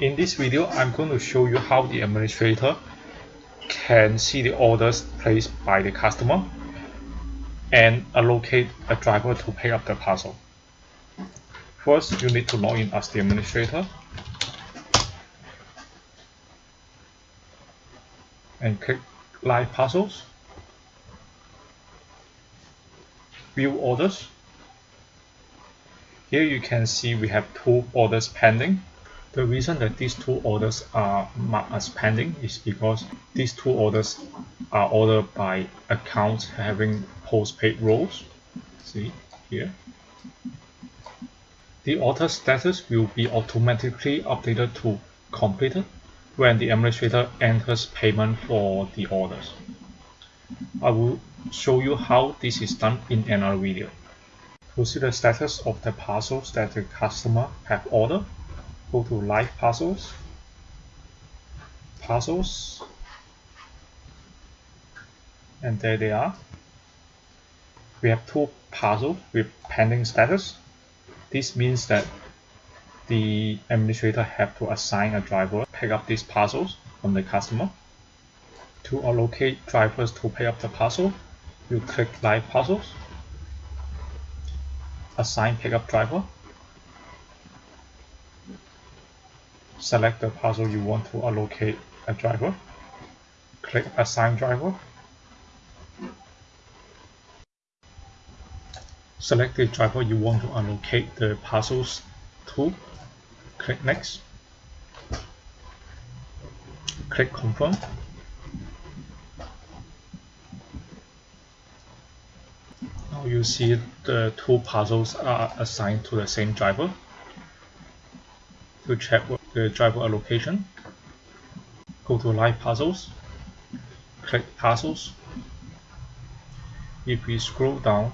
In this video, I'm going to show you how the administrator can see the orders placed by the customer and allocate a driver to pick up the parcel. First, you need to log in as the administrator and click Live Parcels, View Orders. Here you can see we have two orders pending the reason that these two orders are marked as pending is because these two orders are ordered by accounts having postpaid roles. See here. The order status will be automatically updated to completed when the administrator enters payment for the orders. I will show you how this is done in another video. To see the status of the parcels that the customer have ordered, go to live parcels. Parcels. And there they are. We have two parcels with pending status. This means that the administrator have to assign a driver pick up these parcels from the customer. To allocate drivers to pick up the parcel you click live parcels. Assign pickup driver select the parcel you want to allocate a driver. Click assign driver. Select the driver you want to allocate the parcels to. Click next. Click confirm. Now you see the two parcels are assigned to the same driver. To check the driver allocation, go to live parcels, click parcels. If we scroll down,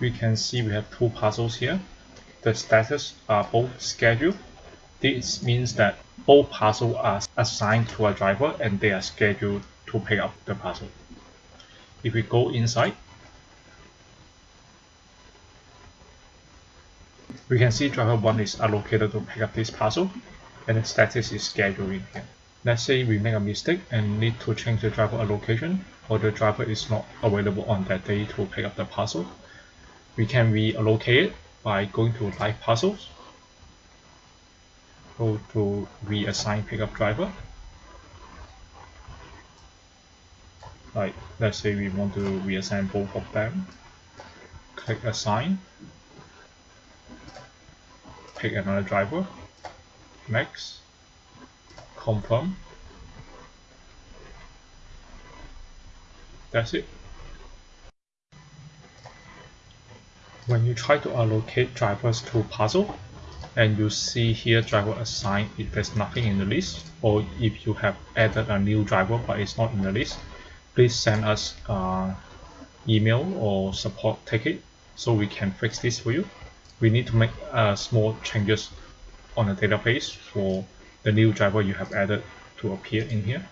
we can see we have two parcels here. The status are both scheduled. This means that both parcels are assigned to a driver and they are scheduled to pick up the parcel. If we go inside, We can see driver 1 is allocated to pick up this parcel and the status is scheduling here. Let's say we make a mistake and need to change the driver allocation or the driver is not available on that day to pick up the parcel. We can reallocate it by going to live parcels, go to reassign pickup driver. Like let's say we want to reassign both of them, click assign pick another driver, next, confirm. That's it. When you try to allocate drivers to puzzle, and you see here driver assigned if there's nothing in the list, or if you have added a new driver but it's not in the list, please send us uh, email or support ticket so we can fix this for you we need to make uh, small changes on the database for the new driver you have added to appear in here